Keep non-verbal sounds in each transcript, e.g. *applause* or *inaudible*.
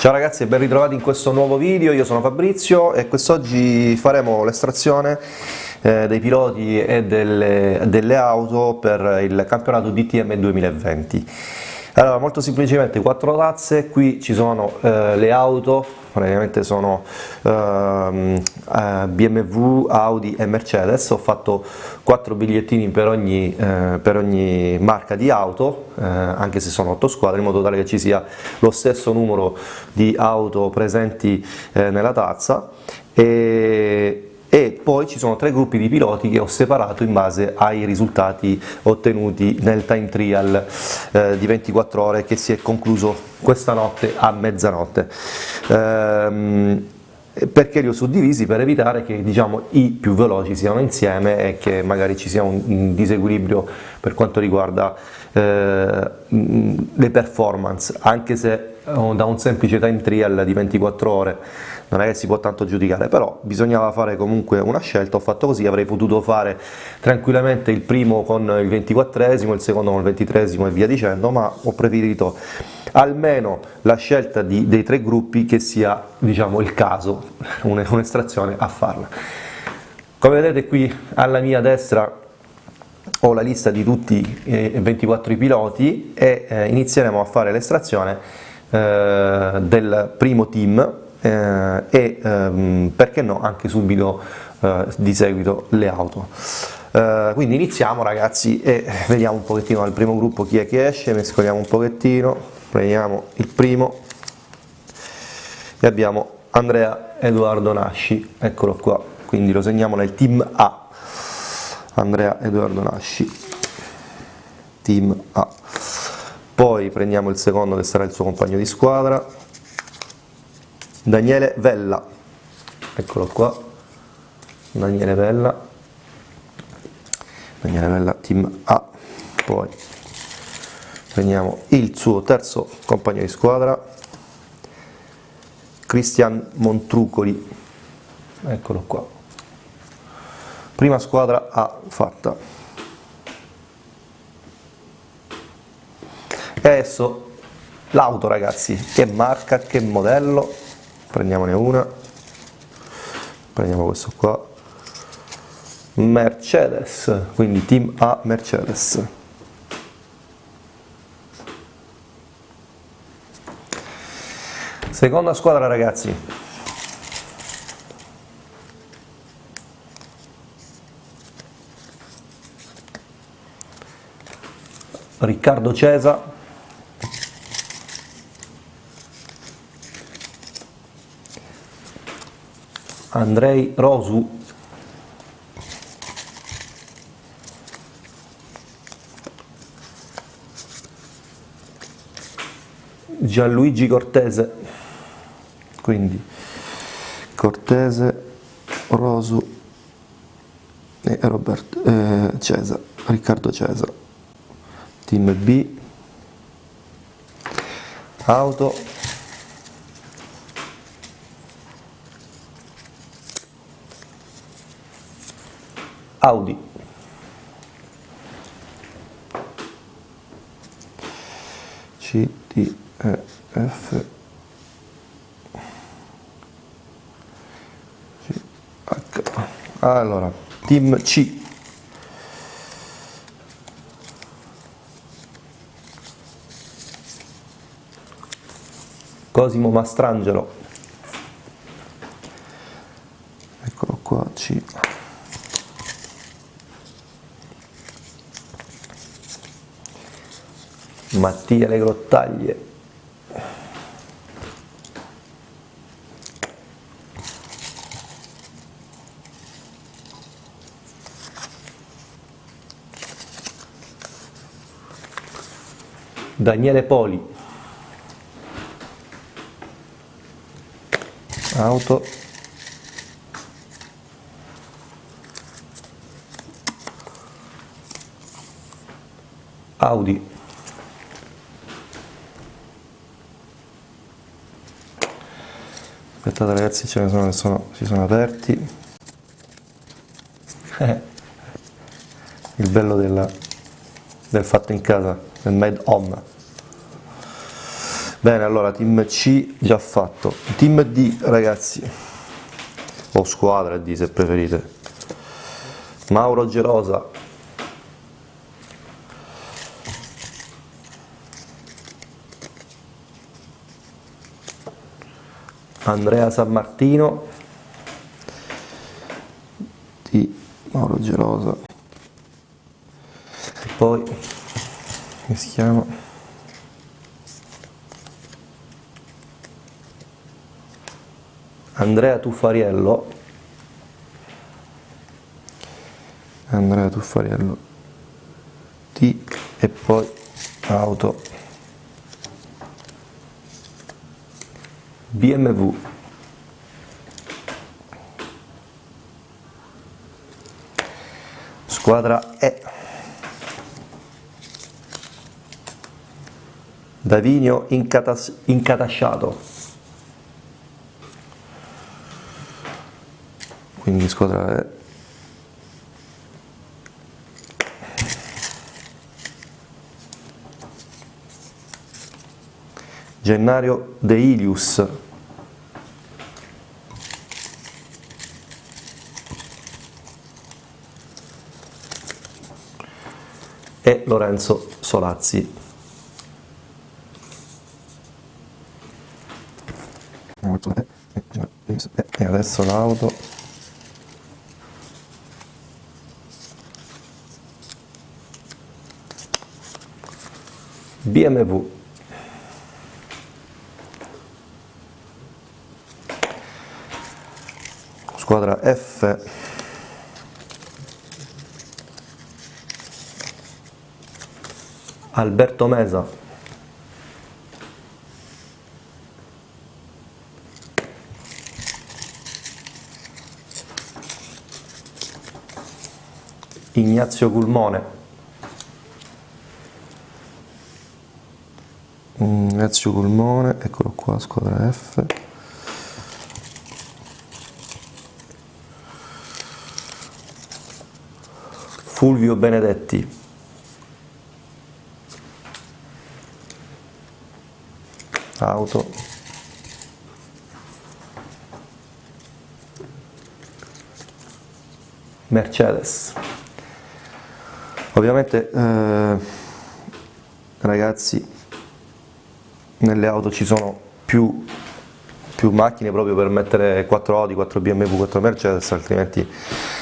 Ciao ragazzi e ben ritrovati in questo nuovo video, io sono Fabrizio e quest'oggi faremo l'estrazione eh, dei piloti e delle, delle, auto per il campionato DTM 2020. Allora, molto semplicemente quattro tazze, qui ci sono eh, le auto, praticamente sono ehm, eh, BMW, Audi e Mercedes, ho fatto quattro bigliettini per ogni, eh, per ogni marca di auto, eh, anche se sono otto squadre, in modo tale che ci sia lo stesso numero di auto presenti eh, nella tazza. E, poi ci sono tre gruppi di piloti che ho separato in base ai risultati ottenuti nel time trial eh, di 24 ore che si è concluso questa notte a mezzanotte. Ehm, perché li ho suddivisi? Per evitare che diciamo, i più veloci siano insieme e che magari ci sia un, un disequilibrio per quanto riguarda eh, le performance, anche se eh, da un semplice time trial di 24 ore non è che si può tanto giudicare, però bisognava fare comunque una scelta, ho fatto così, avrei potuto fare tranquillamente il primo con il 24esimo, il secondo con il 23esimo e via dicendo, ma ho preferito almeno la scelta di, dei tre gruppi che sia diciamo, il caso, *laughs* un'estrazione a farla. Come vedete qui alla mia destra ho la lista di tutti e 24 i piloti e eh, inizieremo a fare l'estrazione eh, del primo team eh, e ehm, perché no anche subito eh, di seguito le auto. Uh, quindi iniziamo ragazzi e vediamo un pochettino al primo gruppo chi è che esce, mescoliamo un pochettino, prendiamo il primo e abbiamo Andrea Edoardo Nasci, eccolo qua, quindi lo segniamo nel team A, Andrea Edoardo Nasci, team A. Poi prendiamo il secondo che sarà il suo compagno di squadra, Daniele Vella, eccolo qua, Daniele Vella, Daniele Vella team A, poi prendiamo il suo terzo compagno di squadra, Cristian Montrucoli, eccolo qua, prima squadra A fatta. E adesso l'auto ragazzi, che marca, che modello, prendiamone una. Prendiamo questo qua. Mercedes. Quindi team A Mercedes. Seconda squadra ragazzi Riccardo Cesa. Andrei Rosu. Gianluigi Cortese. Quindi Cortese Rosu e Roberto eh, Cesa Riccardo Cesa team B auto Audi. C, D, E, F, C, H. Allora, team C. Cosimo Mastrangelo. Eccolo qua, C. Mattia Le Grottaglie. Daniele Poli. Auto. Audi. aspettate ragazzi ce ne sono che sono, si sono aperti *laughs* il bello della, del fatto in casa del made home Bene, allora team C già fatto. Team D, ragazzi, o squadra D se preferite. Mauro Gerosa. Andrea San Martino di Mauro Gerosa e poi che si chiama Andrea Tuffariello Andrea Tuffariello T e poi auto. BMW squadra E. Davinio incatasciato quindi squadra è Gennario De Ilius. E Lorenzo Solazzi. E adesso l'auto BMW squadra F. Alberto Mesa. Ignazio Gulmone Ignazio Pulmone, eccolo qua, squadra F. Fulvio Benedetti. Auto. Mercedes. Ovviamente eh, ragazzi nelle auto ci sono più, più macchine proprio per mettere 4 Audi, 4 BMW, 4 Mercedes, altrimenti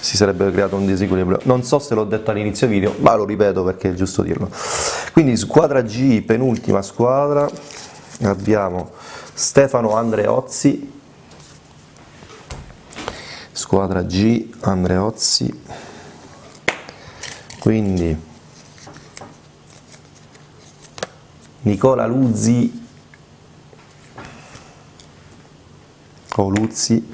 si sarebbe creato un disequilibrio. Non so se l'ho detto all'inizio video, ma lo ripeto perché è giusto dirlo. Quindi squadra G, penultima squadra, abbiamo Stefano Andreozzi, squadra G, Andreozzi, quindi Nicola Luzzi o Luzzi.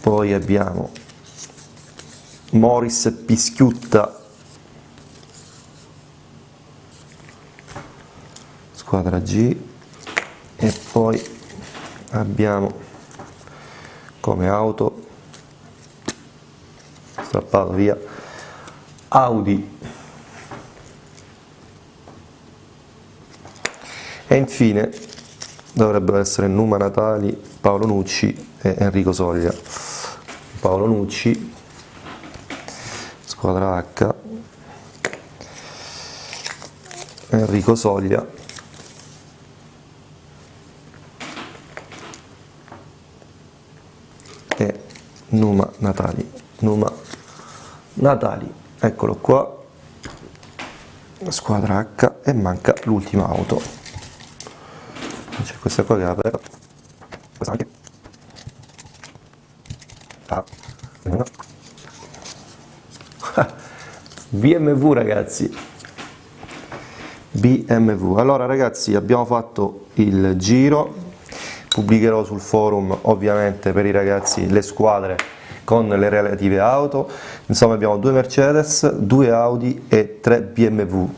Poi abbiamo Morris Pischiutta. Squadra G. E poi abbiamo come auto strappato via Audi. E infine dovrebbero essere Numa Natali, Paolo Nucci e Enrico Soglia. Paolo Nucci, squadra H, Enrico Soglia, e Numa Natali. Numa Natali, eccolo qua, squadra H e manca l'ultima auto c'è questa qua che è aperta questa anche ah. *laughs* BMW ragazzi. BMW allora ragazzi abbiamo fatto il giro. Pubblicherò sul forum ovviamente per i ragazzi le squadre con le relative auto. Insomma abbiamo due Mercedes, due Audi e tre BMW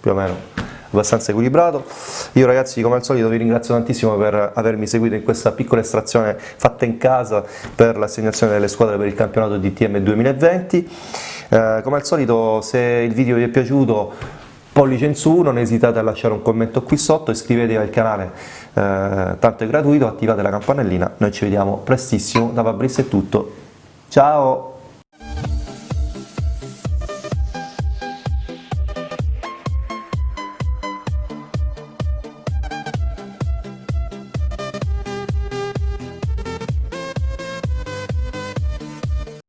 più o meno abbastanza equilibrato. Io ragazzi come al solito vi ringrazio tantissimo per avermi seguito in questa piccola estrazione fatta in casa per l'assegnazione delle squadre per il campionato DTM 2020. Eh, come al solito se il video vi è piaciuto pollice in su, non esitate a lasciare un commento qui sotto, iscrivetevi al canale, eh, tanto è gratuito, attivate la campanellina, noi ci vediamo prestissimo, da Fabrizio è tutto, ciao!